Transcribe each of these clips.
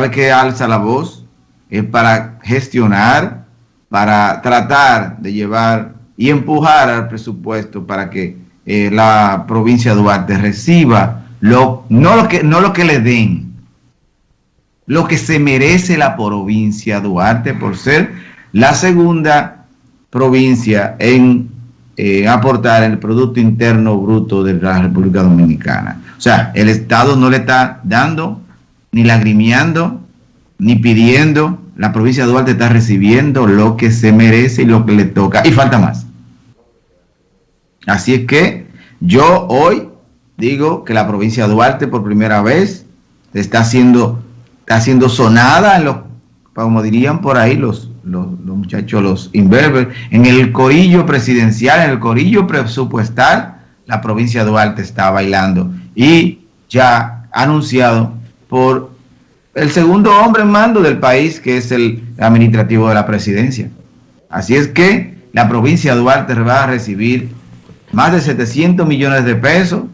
vez que alza la voz es para gestionar, para tratar de llevar y empujar al presupuesto para que eh, la provincia de Duarte reciba lo, no, lo que, no lo que le den, lo que se merece la provincia de Duarte por ser la segunda provincia en eh, aportar el Producto Interno Bruto de la República Dominicana. O sea, el Estado no le está dando, ni lagrimeando, ni pidiendo. La provincia de Duarte está recibiendo lo que se merece y lo que le toca. Y falta más. Así es que yo hoy digo que la provincia de Duarte por primera vez está siendo, está sonada los, como dirían por ahí los, los, muchachos, los inverbes, en el corillo presidencial, en el corillo presupuestal, la provincia de Duarte está bailando y ya anunciado por el segundo hombre en mando del país, que es el administrativo de la presidencia. Así es que la provincia de Duarte va a recibir más de 700 millones de pesos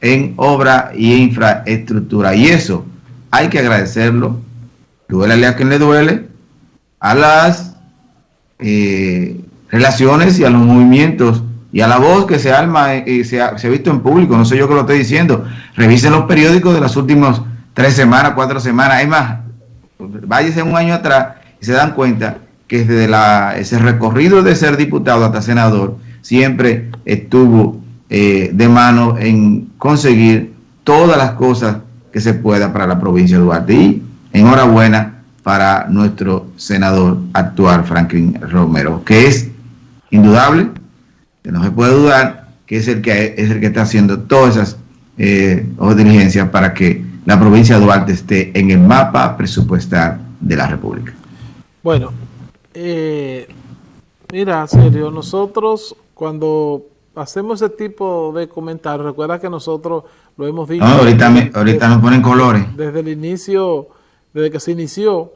en obra y infraestructura. Y eso hay que agradecerlo, duele a quien le duele, a las eh, relaciones y a los movimientos y a la voz que se arma y se ha, visto en público, no sé yo que lo estoy diciendo, revisen los periódicos de las últimas tres semanas, cuatro semanas, hay más, váyase un año atrás y se dan cuenta que desde la, ese recorrido de ser diputado hasta senador, siempre estuvo eh, de mano en conseguir todas las cosas que se pueda para la provincia de Duarte. Y enhorabuena para nuestro senador actual, Franklin Romero, que es indudable, que no se puede dudar, que es el que, es el que está haciendo todas esas eh, diligencias para que la provincia de Duarte esté en el mapa presupuestal de la República. Bueno, eh, mira, serio, nosotros cuando hacemos ese tipo de comentarios, recuerda que nosotros lo hemos dicho. ahorita, ahorita nos ponen colores. Desde el inicio desde que se inició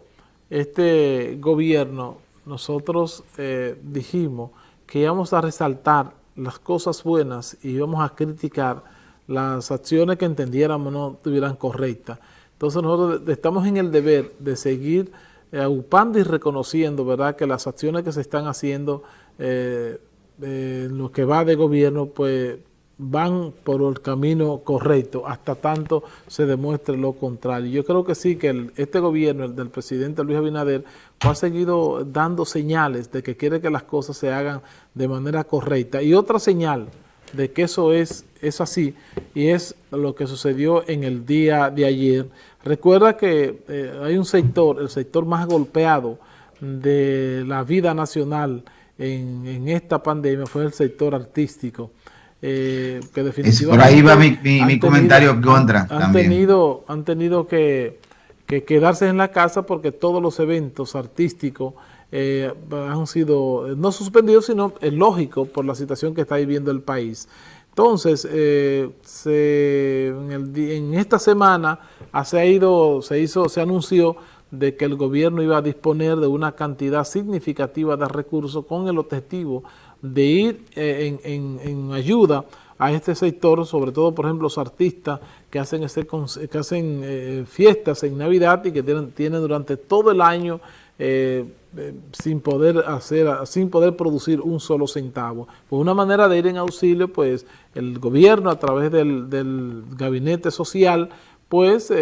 este gobierno, nosotros eh, dijimos que íbamos a resaltar las cosas buenas y íbamos a criticar las acciones que entendiéramos no estuvieran correctas. Entonces nosotros estamos en el deber de seguir eh, agrupando y reconociendo ¿verdad? que las acciones que se están haciendo eh, en lo que va de gobierno, pues van por el camino correcto hasta tanto se demuestre lo contrario. Yo creo que sí, que este gobierno, el del presidente Luis Abinader, ha seguido dando señales de que quiere que las cosas se hagan de manera correcta. Y otra señal de que eso es, es así, y es lo que sucedió en el día de ayer. Recuerda que eh, hay un sector, el sector más golpeado de la vida nacional en, en esta pandemia fue el sector artístico. Eh, que definitivamente... por ahí va mi, comentario contra han, Tenido, han tenido que, quedarse en la casa porque todos los eventos artísticos eh, han sido no suspendidos, sino es lógico por la situación que está viviendo el país. Entonces, eh, en, esta semana se, ha ido, se, hizo, se anunció de que el gobierno iba a disponer de una cantidad significativa de recursos con el objetivo de ir eh, en, ayuda a este sector, sobre todo, por ejemplo, los artistas que hacen, ese, que hacen eh, fiestas en Navidad y que tienen, tienen durante todo el año eh, sin poder hacer, sin poder producir un solo centavo. Pues una manera de ir en auxilio, pues el gobierno a través del, del gabinete social, pues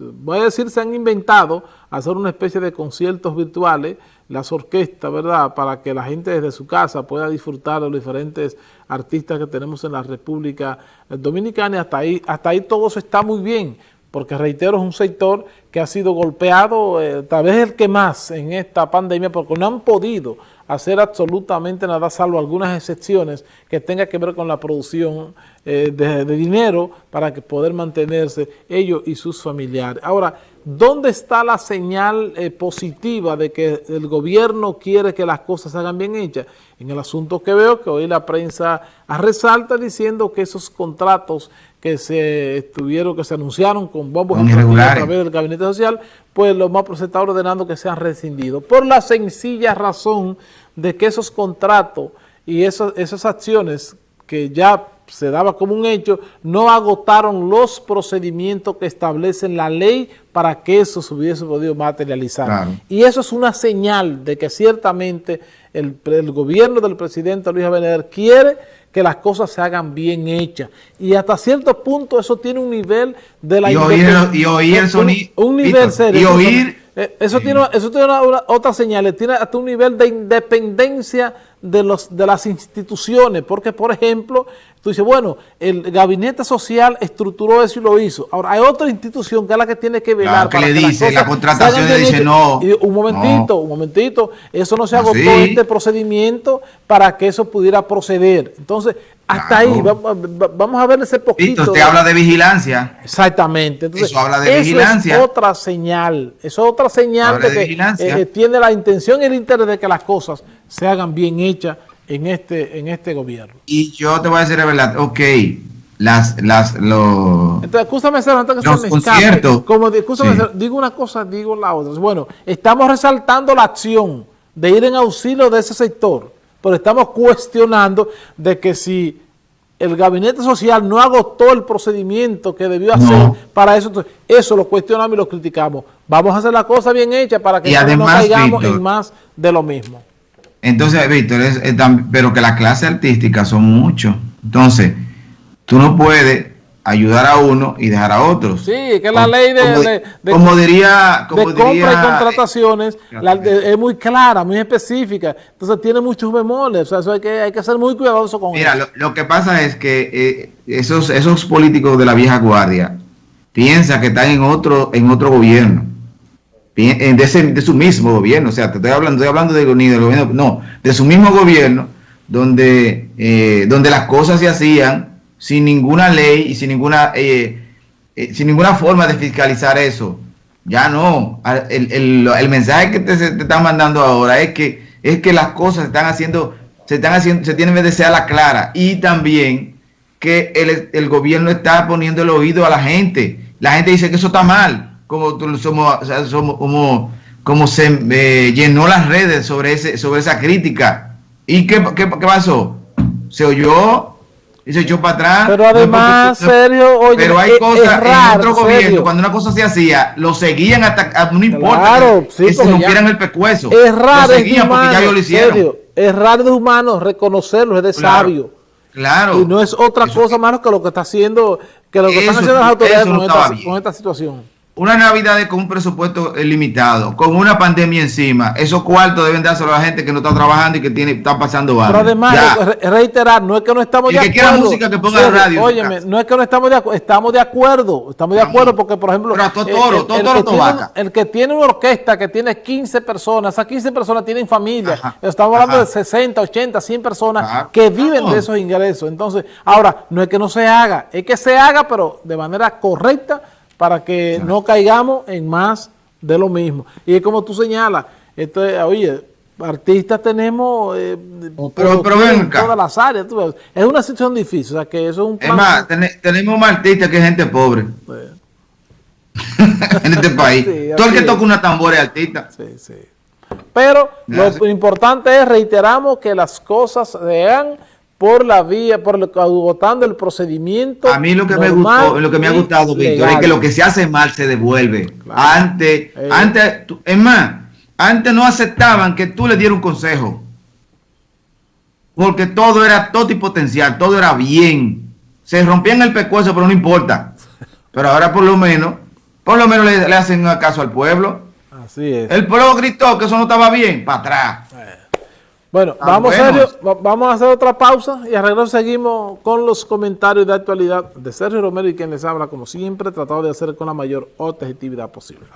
voy a decir, se han inventado hacer una especie de conciertos virtuales, las orquestas, ¿verdad?, para que la gente desde su casa pueda disfrutar de los diferentes artistas que tenemos en la República Dominicana y hasta ahí, hasta ahí todo se está muy bien, porque reitero, es un sector que ha sido golpeado, eh, tal vez el que más en esta pandemia, porque no han podido hacer absolutamente nada, salvo algunas excepciones que tenga que ver con la producción eh, de, dinero para que poder mantenerse ellos y sus familiares. Ahora, ¿dónde está la señal eh, positiva de que el gobierno quiere que las cosas se hagan bien hechas? En el asunto que veo que hoy la prensa resalta diciendo que esos contratos que se estuvieron, que se anunciaron con bombos a través del gabinete social, pues los más se está ordenando que sean rescindidos. Por la sencilla razón de que esos contratos y esas, esas acciones que ya se daba como un hecho, no agotaron los procedimientos que establecen la ley para que eso se hubiese podido materializar. Y eso es una señal de que ciertamente el, gobierno del presidente Luis Abinader quiere que las cosas se hagan bien hechas. Y hasta cierto punto eso tiene un nivel de la... Y oír, y oír el sonido. Un, nivel serio. Y oír... Eh, eso, tiene, eso tiene otra señal, tiene hasta un nivel de independencia de, los, de las instituciones, porque por ejemplo, tú dices, bueno, el gabinete social estructuró eso y lo hizo. Ahora, hay otra institución que es la que tiene que velar. que le dice, la contratación le dice no. un momentito, un momentito, eso no se agotó este procedimiento para que eso pudiera proceder. Entonces, hasta ahí, vamos a ver ese poquito. Usted habla de vigilancia. Exactamente. Entonces, eso habla de vigilancia. es otra señal. Es otra señal de, que eh, tiene la intención y el interés de que las cosas se hagan bien hechas en este, en este gobierno. Y yo te voy a decir la verdad, ok, las, las, los... Entonces, escúchame, antes que se me escape, como, digo una cosa, digo la otra. Bueno, estamos resaltando la acción de ir en auxilio de ese sector, pero estamos cuestionando de que si el gabinete social no agotó el procedimiento que debió hacer para eso, eso lo cuestionamos y lo criticamos. Vamos a hacer la cosa bien hecha para que no caigamos en más de lo mismo. Entonces, Víctor, es, pero que la clase artística son muchos. Entonces, tú no puedes ayudar a uno y dejar a otros. Sí, que la ley de, como, diría, como de compra y contrataciones es muy clara, muy específica. Entonces tiene muchos bemoles. O sea, eso hay que, hay que ser muy cuidadoso con Mira, eso. Lo, lo, que pasa es que eh, esos, esos políticos de la vieja guardia piensan que están en otro, en otro gobierno de, su mismo gobierno, o sea, te estoy hablando, estoy hablando de, del gobierno, no, de su mismo gobierno, donde, eh, donde las cosas se hacían sin ninguna ley y sin ninguna, eh, eh, sin ninguna forma de fiscalizar eso. Ya no, el, el, mensaje que te, te, están mandando ahora es que, es que las cosas se están haciendo, se están haciendo, se tienen que desear la clara y también que el, el gobierno está poniendo el oído a la gente. La gente dice que eso está mal como, somos, somos, como, como se eh, llenó las redes sobre, ese, sobre esa crítica. ¿Y qué, qué, pasó? Se oyó se echó para atrás. Pero además, serio, oye, pero hay cosas en otro gobierno, cuando una cosa se hacía, lo seguían hasta, no importa, claro, que, se rompieran el pescuezo. Es raro, lo seguían porque ya lo hicieron. Serio, es raro de humano reconocerlo, es de sabio. Claro. Y no es otra cosa más que lo que está haciendo, que lo que están haciendo las autoridades con esta situación una Navidad con un presupuesto limitado, con una pandemia encima, esos cuartos deben dárselo a la gente que no está trabajando y que tiene está pasando hambre. Pero además, reiterar, no es que no estamos de acuerdo. que quiera música que ponga la radio. Óyeme, no es que no estamos de acuerdo, estamos de acuerdo, estamos de acuerdo porque, por ejemplo, toro, el, que tiene una orquesta que tiene 15 personas, esas 15 personas tienen familia, estamos hablando de 60, 80, 100 personas que viven de esos ingresos. Entonces, ahora, no es que no se haga, es que se haga, pero de manera correcta, para que no caigamos en más de lo mismo. Y es como tú señalas, esto, oye, artistas tenemos eh, pero, pero en todas las áreas. es una situación difícil, o sea que eso es un Es más, tenemos más artistas que gente pobre. en este país. Todo el que toca una tambora es artista. Sí, sí. Pero lo importante es, reiteramos, que las cosas sean por la vía, por lo, agotando el procedimiento. A mí lo que me gustó, lo que me ha gustado, Víctor, es que lo que se hace mal se devuelve. Antes, eh. antes, es más, antes no aceptaban que tú le dieras un consejo. Porque todo era todo y potencial, todo era bien. Se rompían el pecueso, pero no importa. Pero ahora por lo menos, por lo menos le, le hacen caso al pueblo. Así es. El pueblo gritó que eso no estaba bien, para atrás. Bueno, vamos, vamos a hacer otra pausa y a seguimos con los comentarios de actualidad de Sergio Romero y quien les habla, como siempre, tratado de hacer con la mayor objetividad posible.